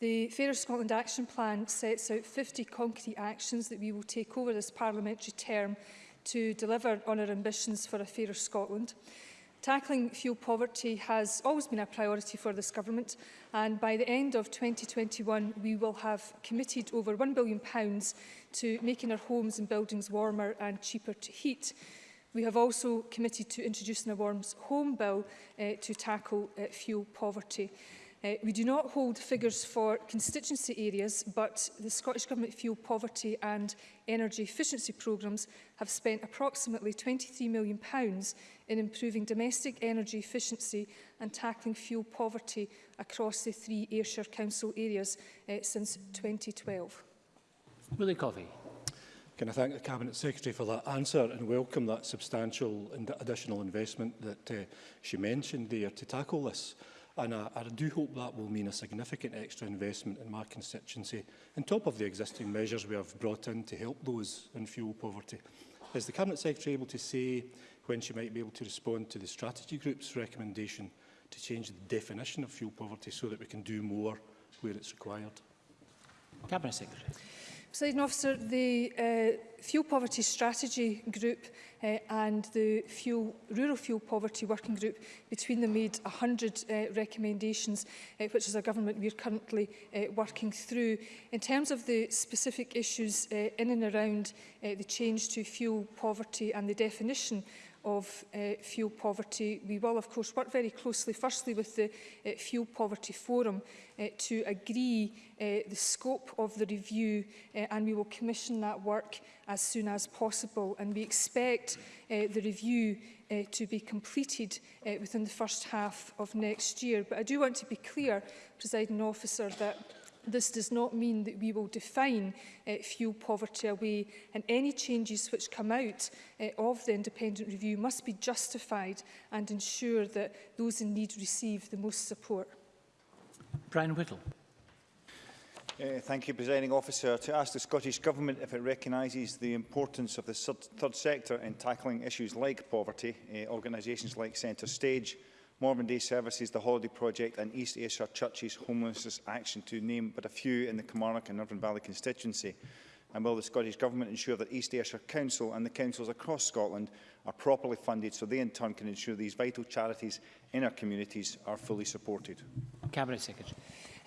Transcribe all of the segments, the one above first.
The Fairer Scotland Action Plan sets out 50 concrete actions that we will take over this parliamentary term to deliver on our ambitions for a fairer Scotland. Tackling fuel poverty has always been a priority for this government and by the end of 2021 we will have committed over £1 billion to making our homes and buildings warmer and cheaper to heat. We have also committed to introducing a Warms Home Bill uh, to tackle uh, fuel poverty. Uh, we do not hold figures for constituency areas, but the Scottish Government Fuel Poverty and Energy Efficiency Programmes have spent approximately £23 million in improving domestic energy efficiency and tackling fuel poverty across the three Ayrshire Council areas uh, since 2012. Willie Coffey. Can I thank the Cabinet Secretary for that answer and welcome that substantial and additional investment that uh, she mentioned there to tackle this? And I, I do hope that will mean a significant extra investment in my constituency, on top of the existing measures we have brought in to help those in fuel poverty. Is the Cabinet Secretary able to say when she might be able to respond to the strategy group's recommendation to change the definition of fuel poverty so that we can do more where it's required? Cabinet Secretary. Presiding officer, the uh, Fuel Poverty Strategy Group uh, and the fuel, Rural Fuel Poverty Working Group between them made 100 uh, recommendations, uh, which is a government we're currently uh, working through. In terms of the specific issues uh, in and around uh, the change to fuel poverty and the definition of uh, fuel poverty. We will, of course, work very closely, firstly, with the uh, Fuel Poverty Forum uh, to agree uh, the scope of the review, uh, and we will commission that work as soon as possible. And we expect uh, the review uh, to be completed uh, within the first half of next year. But I do want to be clear, presiding officer, that This does not mean that we will define uh, fuel poverty away and any changes which come out uh, of the independent review must be justified and ensure that those in need receive the most support. Brian Whittle. Uh, thank you, Presiding Officer. To ask the Scottish Government if it recognises the importance of the third sector in tackling issues like poverty, uh, organisations like Centre Stage, Morven Day Services, the Holiday Project and East Ayrshire Churches Homelessness Action to name but a few in the Kilmarnock and Northern Valley constituency. And will the Scottish Government ensure that East Ayrshire Council and the councils across Scotland are properly funded so they in turn can ensure these vital charities in our communities are fully supported? Cabinet Secretary.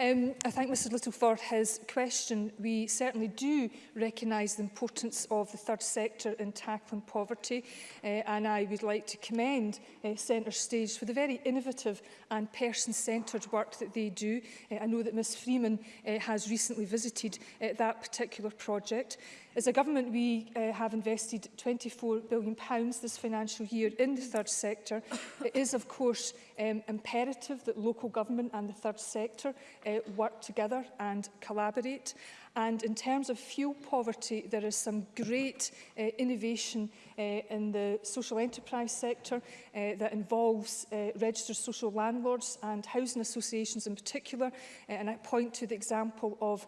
Um, I thank Mr Little for his question. We certainly do recognise the importance of the third sector in tackling poverty uh, and I would like to commend uh, Centre Stage for the very innovative and person-centred work that they do. Uh, I know that Ms Freeman uh, has recently visited uh, that particular project. As a government, we uh, have invested £24 billion pounds this financial year in the third sector. It is, of course, um, imperative that local government and the third sector uh, work together and collaborate. And in terms of fuel poverty, there is some great uh, innovation uh, in the social enterprise sector uh, that involves uh, registered social landlords and housing associations in particular. Uh, and I point to the example of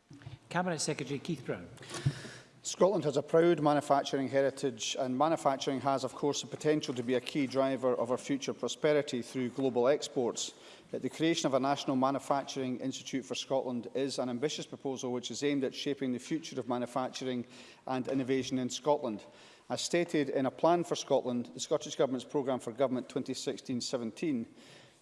Cabinet Secretary Keith Brown. Scotland has a proud manufacturing heritage and manufacturing has of course the potential to be a key driver of our future prosperity through global exports. But the creation of a National Manufacturing Institute for Scotland is an ambitious proposal which is aimed at shaping the future of manufacturing and innovation in Scotland. As stated in a plan for Scotland, the Scottish Government's programme for government 2016-17,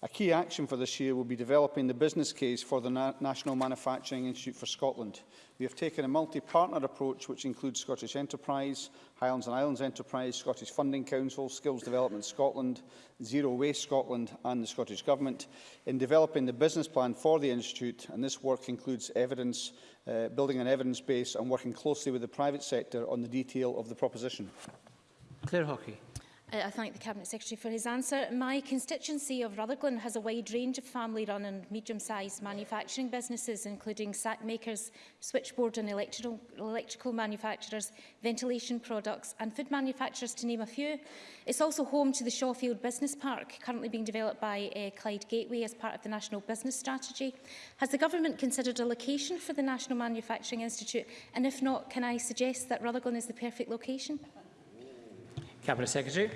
a key action for this year will be developing the business case for the Na National Manufacturing Institute for Scotland, We have taken a multi-partner approach which includes Scottish Enterprise, Highlands and Islands Enterprise, Scottish Funding Council, Skills Development Scotland, Zero Waste Scotland and the Scottish Government in developing the business plan for the Institute and this work includes evidence, uh, building an evidence base and working closely with the private sector on the detail of the proposition. Claire Hockey. Uh, I thank the Cabinet Secretary for his answer. My constituency of Rutherglen has a wide range of family-run and medium-sized manufacturing businesses, including sack makers, switchboard and electrical, electrical manufacturers, ventilation products and food manufacturers, to name a few. It's also home to the Shawfield Business Park, currently being developed by uh, Clyde Gateway as part of the National Business Strategy. Has the Government considered a location for the National Manufacturing Institute? And if not, can I suggest that Rutherglen is the perfect location? Cabinet Secretary.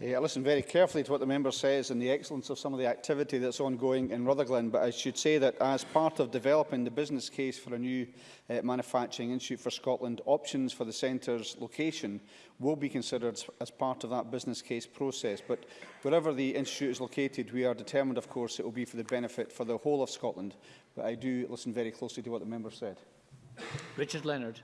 Yeah, I listened very carefully to what the member says and the excellence of some of the activity that's ongoing in Rutherglen, but I should say that as part of developing the business case for a new uh, Manufacturing Institute for Scotland, options for the centre's location will be considered as part of that business case process. But wherever the institute is located, we are determined, of course, it will be for the benefit for the whole of Scotland. But I do listen very closely to what the member said. Richard Leonard.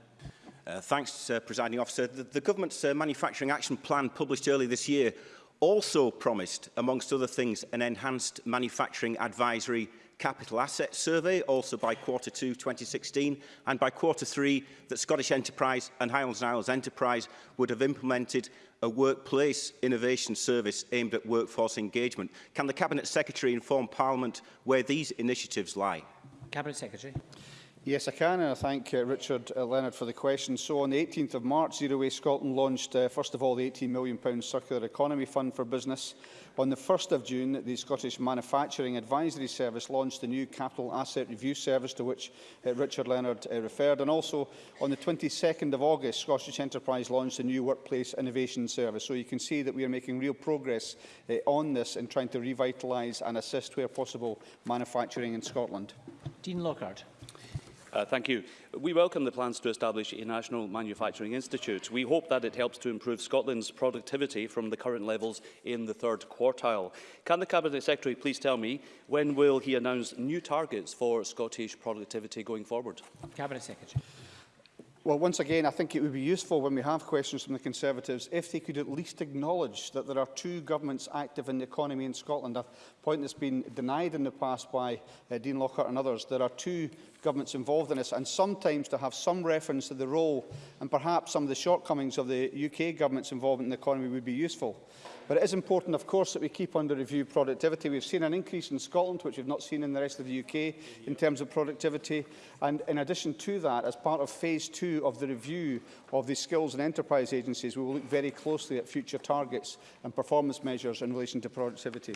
Uh, thanks, uh, Presiding Officer. The, the Government's uh, Manufacturing Action Plan published early this year also promised, amongst other things, an enhanced manufacturing advisory capital asset survey, also by quarter two 2016, and by quarter three that Scottish Enterprise and Highlands and Isles Enterprise would have implemented a workplace innovation service aimed at workforce engagement. Can the Cabinet Secretary inform Parliament where these initiatives lie? Cabinet Secretary. Yes, I can, and I thank uh, Richard uh, Leonard for the question. So on the 18th of March, Zero Waste Scotland launched, uh, first of all, the £18 million Circular Economy Fund for Business. On the 1st of June, the Scottish Manufacturing Advisory Service launched the new Capital Asset Review Service, to which uh, Richard Leonard uh, referred. And also, on the 22nd of August, Scottish Enterprise launched the new Workplace Innovation Service. So you can see that we are making real progress uh, on this in trying to revitalise and assist, where possible, manufacturing in Scotland. Dean Lockhart. Uh, thank you. We welcome the plans to establish a National Manufacturing Institute. We hope that it helps to improve Scotland's productivity from the current levels in the third quartile. Can the Cabinet Secretary please tell me when will he announce new targets for Scottish productivity going forward? Cabinet Secretary. Well, once again, I think it would be useful when we have questions from the Conservatives if they could at least acknowledge that there are two governments active in the economy in Scotland, a point that's been denied in the past by uh, Dean Lockhart and others. There are two governments involved in this, and sometimes to have some reference to the role and perhaps some of the shortcomings of the UK government's involvement in the economy would be useful. But it is important, of course, that we keep under review productivity. We've seen an increase in Scotland, which we've not seen in the rest of the UK, in terms of productivity. And in addition to that, as part of phase two of the review of the skills and enterprise agencies, we will look very closely at future targets and performance measures in relation to productivity.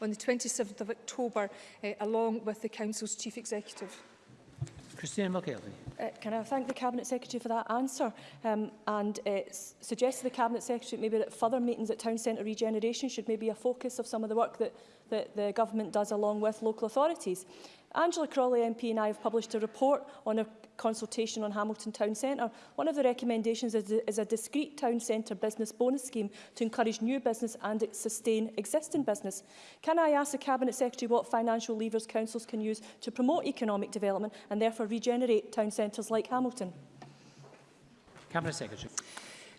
on the 27th of October, uh, along with the Council's chief executive. Christina McElhenney. Uh, can I thank the Cabinet Secretary for that answer um, and uh, suggest to the Cabinet Secretary maybe that further meetings at Town Centre Regeneration should maybe be a focus of some of the work that, that the Government does along with local authorities. Angela Crawley MP and I have published a report on our consultation on Hamilton Town Centre. One of the recommendations is, is a discrete town centre business bonus scheme to encourage new business and sustain existing business. Can I ask the Cabinet Secretary what financial levers councils can use to promote economic development and therefore regenerate town centres like Hamilton? Cabinet Secretary.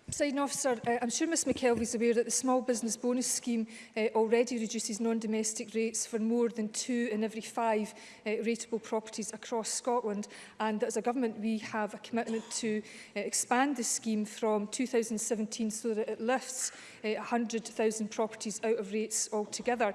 Presiding officer, uh, I'm sure Ms McKelvey is aware that the small business bonus scheme uh, already reduces non-domestic rates for more than two in every five uh, rateable properties across Scotland and that as a government we have a commitment to uh, expand the scheme from 2017 so that it lifts uh, 100,000 properties out of rates altogether.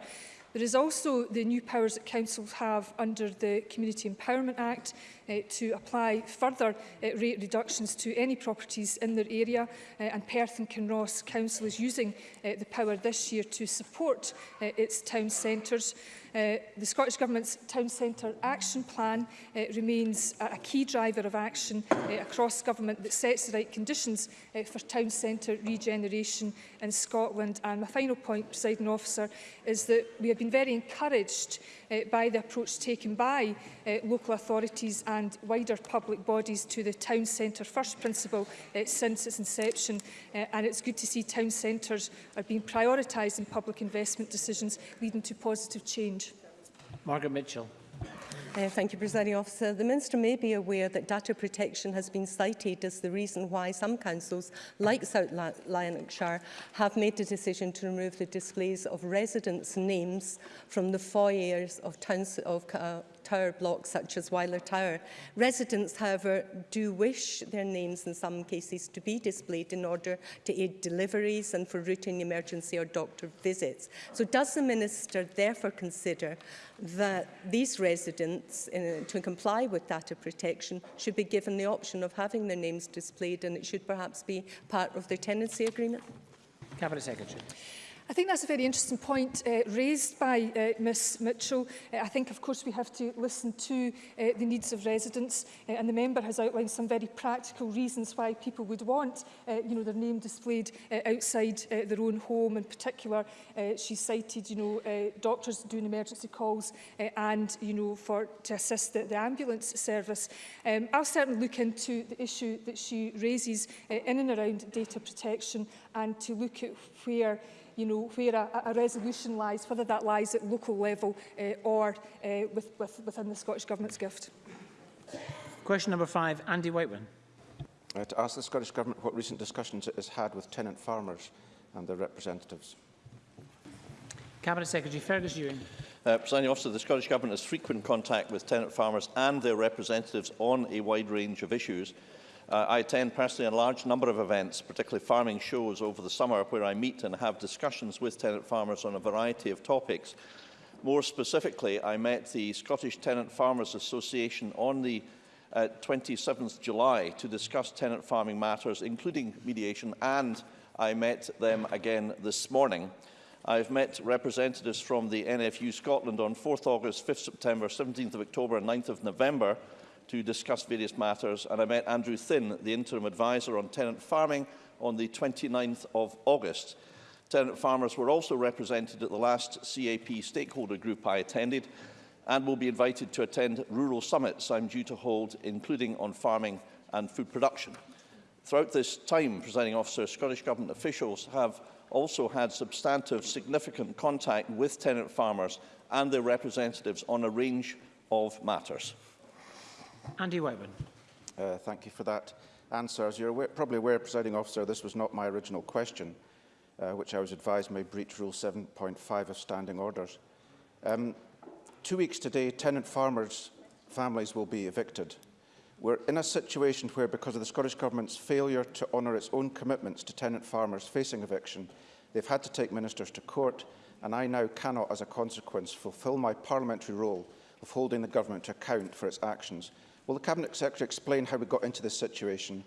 There is also the new powers that councils have under the Community Empowerment Act uh, to apply further uh, rate reductions to any properties in their area uh, and Perth and Kinross Council is using uh, the power this year to support uh, its town centres. Uh, the Scottish Government's Town Centre Action Plan uh, remains a, a key driver of action uh, across government that sets the right conditions uh, for town centre regeneration in Scotland. And my final point, presiding officer, is that we have been very encouraged uh, by the approach taken by uh, local authorities and wider public bodies to the town centre first principle uh, since its inception. Uh, and it's good to see town centres are being prioritised in public investment decisions, leading to positive change Margaret Mitchell. Uh, thank you, Presiding Officer. The Minister may be aware that data protection has been cited as the reason why some councils, like South Lanarkshire, have made the decision to remove the displays of residents' names from the foyers of, towns, of uh, tower blocks such as Weiler Tower. Residents, however, do wish their names in some cases to be displayed in order to aid deliveries and for routine emergency or doctor visits. So does the Minister therefore consider that these residents, in, to comply with data protection, should be given the option of having their names displayed and it should perhaps be part of their tenancy agreement? Cabinet Secretary. I think that's a very interesting point uh, raised by uh, Ms Mitchell. Uh, I think, of course, we have to listen to uh, the needs of residents, uh, and the member has outlined some very practical reasons why people would want uh, you know, their name displayed uh, outside uh, their own home. In particular, uh, she cited you know, uh, doctors doing emergency calls uh, and you know, for, to assist the, the ambulance service. Um, I'll certainly look into the issue that she raises uh, in and around data protection and to look at where you know, where a, a resolution lies, whether that lies at local level uh, or uh, with, with, within the Scottish Government's gift. Question number five, Andy Whiteman. Uh, to ask the Scottish Government what recent discussions it has had with tenant farmers and their representatives. Cabinet Secretary Fergus Ewing. Uh, Presiding officer, the Scottish Government has frequent contact with tenant farmers and their representatives on a wide range of issues. Uh, I attend personally a large number of events, particularly farming shows over the summer, where I meet and have discussions with tenant farmers on a variety of topics. More specifically, I met the Scottish Tenant Farmers Association on the uh, 27th July to discuss tenant farming matters, including mediation, and I met them again this morning. I've met representatives from the NFU Scotland on 4th August, 5th September, 17th October and 9th November to discuss various matters, and I met Andrew Thin, the interim advisor on tenant farming, on the 29th of August. Tenant farmers were also represented at the last CAP stakeholder group I attended and will be invited to attend rural summits I'm due to hold, including on farming and food production. Throughout this time, presiding officer, Scottish Government officials have also had substantive, significant contact with tenant farmers and their representatives on a range of matters. Andy Whiteman. Uh, thank you for that answer. As you're aware, probably aware, presiding officer, this was not my original question, uh, which I was advised may breach Rule 7.5 of standing orders. Um, two weeks today, tenant farmers' families will be evicted. We're in a situation where, because of the Scottish Government's failure to honour its own commitments to tenant farmers facing eviction, they've had to take ministers to court, and I now cannot, as a consequence, fulfil my parliamentary role of holding the government to account for its actions. Will the Cabinet Secretary explain how we got into this situation?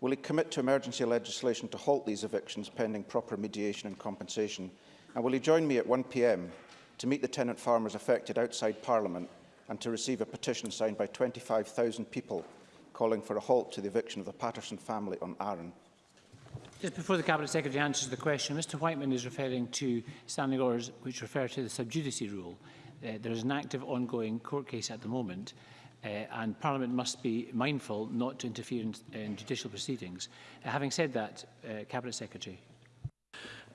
Will he commit to emergency legislation to halt these evictions pending proper mediation and compensation? And will he join me at 1pm to meet the tenant farmers affected outside Parliament and to receive a petition signed by 25,000 people calling for a halt to the eviction of the Patterson family on Arran. Just before the Cabinet Secretary answers the question, Mr Whiteman is referring to standing orders which refer to the subjudice rule. Uh, there is an active ongoing court case at the moment uh, and Parliament must be mindful not to interfere in, in judicial proceedings. Uh, having said that, uh, Cabinet Secretary.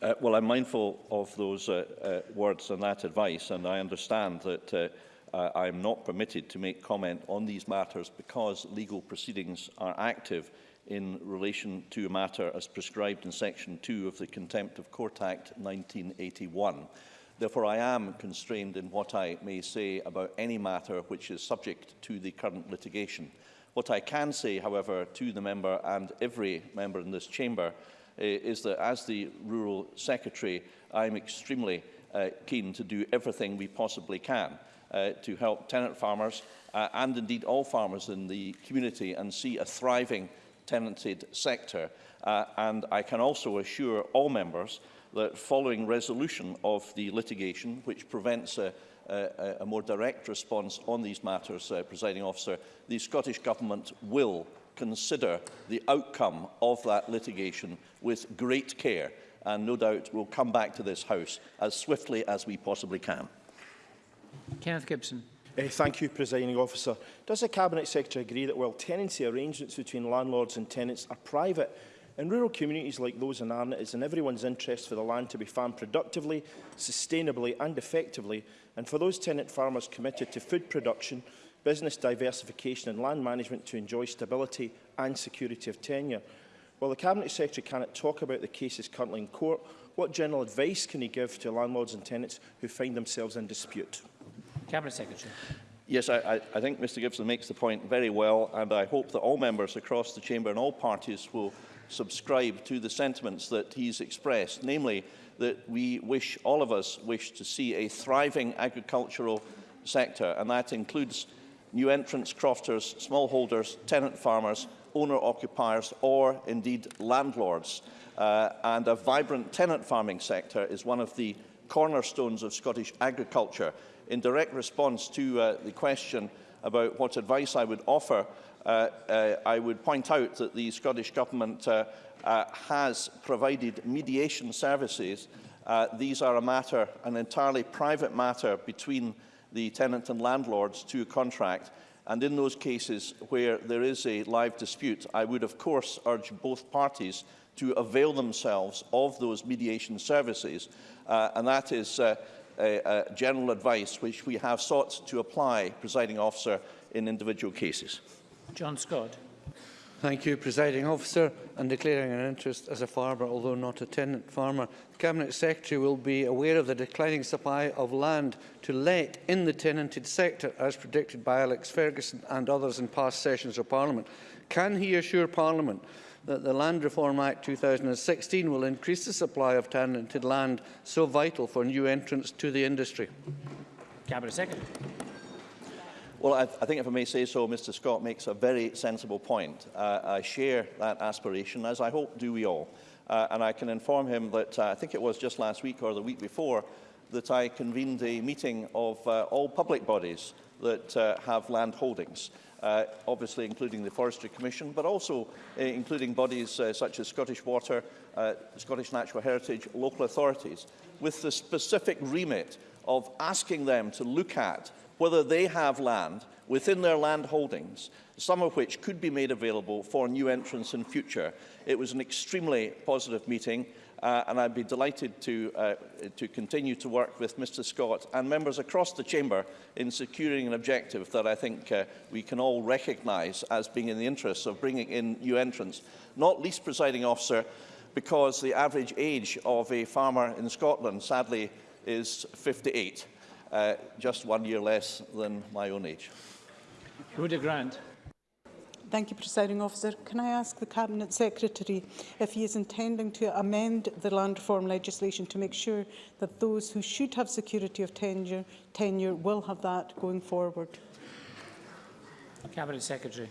Uh, well, I'm mindful of those uh, uh, words and that advice and I understand that uh, uh, I am not permitted to make comment on these matters because legal proceedings are active in relation to a matter as prescribed in Section 2 of the Contempt of Court Act 1981. Therefore, I am constrained in what I may say about any matter which is subject to the current litigation. What I can say, however, to the member and every member in this chamber uh, is that as the Rural Secretary, I am extremely uh, keen to do everything we possibly can uh, to help tenant farmers uh, and indeed all farmers in the community and see a thriving tenanted sector. Uh, and I can also assure all members that following resolution of the litigation, which prevents a, a, a more direct response on these matters, uh, presiding officer, the Scottish Government will consider the outcome of that litigation with great care and no doubt we'll come back to this House as swiftly as we possibly can. Kenneth Gibson. Uh, thank you, Presiding Officer. Does the Cabinet Secretary agree that while tenancy arrangements between landlords and tenants are private, in rural communities like those in Arnott, it's in everyone's interest for the land to be farmed productively, sustainably and effectively, and for those tenant farmers committed to food production, business diversification and land management to enjoy stability and security of tenure. While the Cabinet Secretary cannot talk about the cases currently in court, what general advice can he give to landlords and tenants who find themselves in dispute? Cabinet Secretary. Yes, I, I, think Mr Gibson makes the point very well, and I hope that all members across the chamber and all parties will subscribe to the sentiments that he's expressed, namely that we wish, all of us wish to see a thriving agricultural sector, and that includes new entrants, crofters, smallholders, tenant farmers, owner-occupiers, or indeed landlords. Uh, and a vibrant tenant farming sector is one of the cornerstones of Scottish agriculture in direct response to uh, the question about what advice I would offer, uh, uh, I would point out that the Scottish Government uh, uh, has provided mediation services. Uh, these are a matter, an entirely private matter between the tenant and landlords to contract. And in those cases where there is a live dispute, I would of course urge both parties to avail themselves of those mediation services. Uh, and that is uh, uh, general advice, which we have sought to apply, presiding officer, in individual cases. John Scott. Thank you, Presiding Officer, and declaring an interest as a farmer, although not a tenant farmer. The Cabinet Secretary will be aware of the declining supply of land to let in the tenanted sector, as predicted by Alex Ferguson and others in past sessions of Parliament. Can he assure Parliament that the Land Reform Act 2016 will increase the supply of tenanted land so vital for new entrants to the industry? Cabinet Secretary. Well, I, I think if I may say so, Mr Scott makes a very sensible point. Uh, I share that aspiration, as I hope do we all. Uh, and I can inform him that uh, I think it was just last week or the week before that I convened a meeting of uh, all public bodies that uh, have land holdings. uh, obviously including the Forestry Commission, but also uh, including bodies uh, such as Scottish Water, uh, Scottish Natural Heritage, local authorities, with the specific remit of asking them to look at whether they have land within their land holdings, some of which could be made available for new entrants in future. It was an extremely positive meeting uh, and I'd be delighted to, uh, to continue to work with Mr Scott and members across the Chamber in securing an objective that I think uh, we can all recognise as being in the interests of bringing in new entrants, not least, presiding officer, because the average age of a farmer in Scotland, sadly, is 58, uh, just one year less than my own age. Rudy Grant. Thank you, Presiding Officer. Can I ask the Cabinet Secretary if he is intending to amend the land reform legislation to make sure that those who should have security of tenure, tenure will have that going forward? Cabinet Secretary.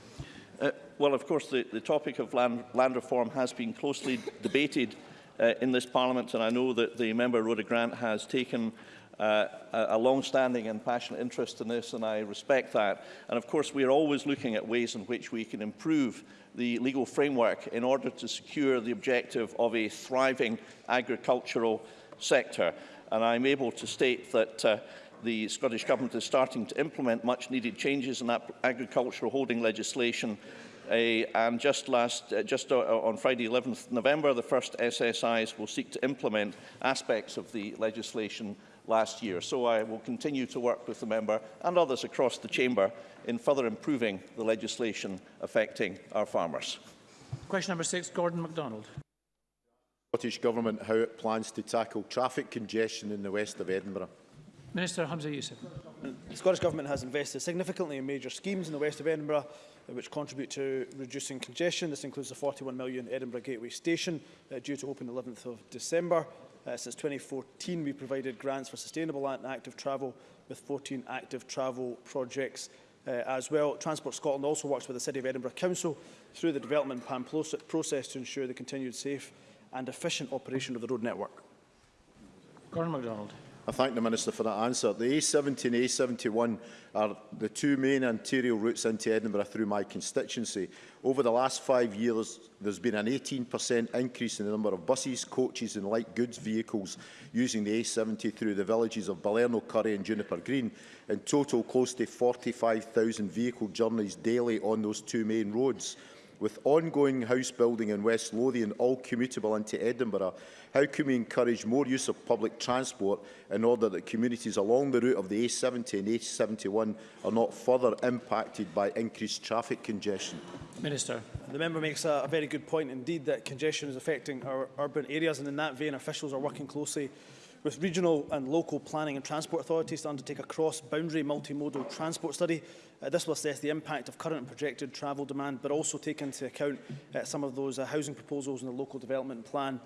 Uh, well, of course, the, the topic of land, land reform has been closely debated uh, in this Parliament, and I know that the member, Rhoda Grant, has taken uh, a long-standing and passionate interest in this, and I respect that. And of course, we are always looking at ways in which we can improve the legal framework in order to secure the objective of a thriving agricultural sector. And I'm able to state that uh, the Scottish Government is starting to implement much-needed changes in agricultural holding legislation and just, last, uh, just uh, on Friday 11th November, the first SSIs will seek to implement aspects of the legislation last year. So I will continue to work with the member and others across the chamber in further improving the legislation affecting our farmers. Question number six, Gordon MacDonald. Scottish Government how it plans to tackle traffic congestion in the west of Edinburgh. Minister Hamza Youssef. The Scottish Government has invested significantly in major schemes in the west of Edinburgh which contribute to reducing congestion. This includes the 41 million Edinburgh Gateway Station uh, due to open the 11th of December, Uh, since 2014, we provided grants for sustainable and active travel with 14 active travel projects uh, as well. Transport Scotland also works with the City of Edinburgh Council through the development plan process to ensure the continued safe and efficient operation of the road network. Gordon MacDonald. I thank the Minister for that answer. The A70 and A71 are the two main arterial routes into Edinburgh through my constituency. Over the last five years, there's been an 18% increase in the number of buses, coaches and light goods vehicles using the A70 through the villages of Balerno, Curry and Juniper Green. In total, close to 45,000 vehicle journeys daily on those two main roads. With ongoing house building in West Lothian all commutable into Edinburgh, how can we encourage more use of public transport in order that communities along the route of the A70 and A71 are not further impacted by increased traffic congestion? Minister. The member makes a, a very good point indeed that congestion is affecting our urban areas and in that vein officials are working closely with regional and local planning and transport authorities to undertake a cross-boundary multimodal transport study. Uh, this will assess the impact of current and projected travel demand, but also take into account uh, some of those uh, housing proposals in the local development plan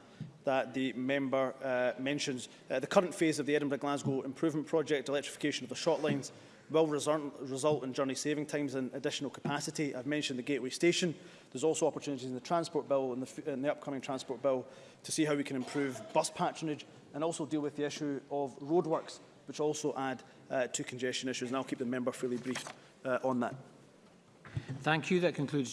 that the member uh, mentions. Uh, the current phase of the Edinburgh-Glasgow improvement project, electrification of the short lines, will result in journey saving times and additional capacity. I've mentioned the Gateway Station. There's also opportunities in the Transport Bill and the, in the upcoming Transport Bill to see how we can improve bus patronage and also deal with the issue of roadworks, which also add uh, to congestion issues. And I'll keep the member fully briefed uh, on that. Thank you. That concludes.